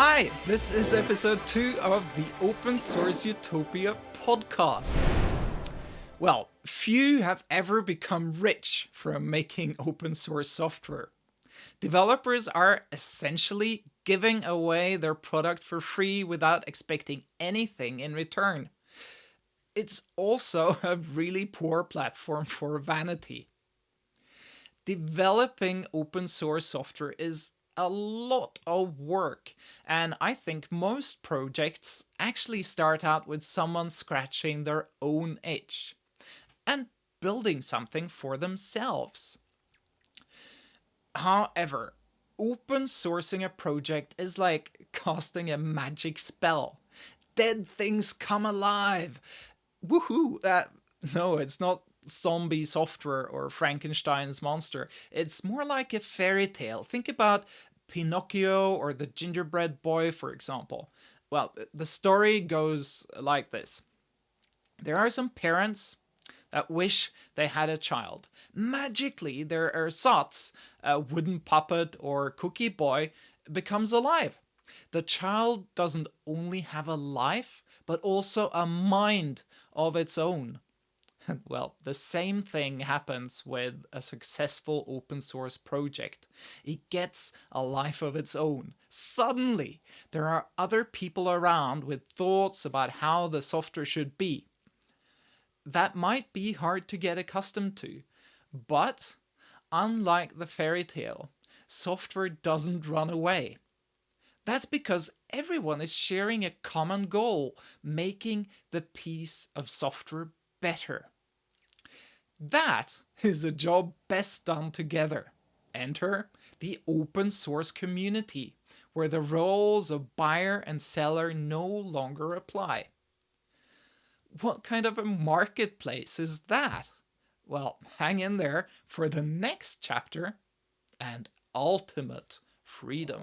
Hi, this is episode 2 of the Open Source Utopia podcast. Well, few have ever become rich from making open source software. Developers are essentially giving away their product for free without expecting anything in return. It's also a really poor platform for vanity. Developing open source software is a lot of work, and I think most projects actually start out with someone scratching their own itch and building something for themselves. However, open sourcing a project is like casting a magic spell. Dead things come alive. Woohoo! Uh, no, it's not zombie software or Frankenstein's monster. It's more like a fairy tale. Think about Pinocchio or the gingerbread boy, for example. Well, the story goes like this. There are some parents that wish they had a child. Magically, their ersatz, a wooden puppet or cookie boy, becomes alive. The child doesn't only have a life, but also a mind of its own. well, the same thing happens with a successful open source project. It gets a life of its own. Suddenly, there are other people around with thoughts about how the software should be that might be hard to get accustomed to. But unlike the fairy tale, software doesn't run away. That's because everyone is sharing a common goal, making the piece of software better. That is a job best done together. Enter the open source community, where the roles of buyer and seller no longer apply. What kind of a marketplace is that? Well, hang in there for the next chapter and ultimate freedom.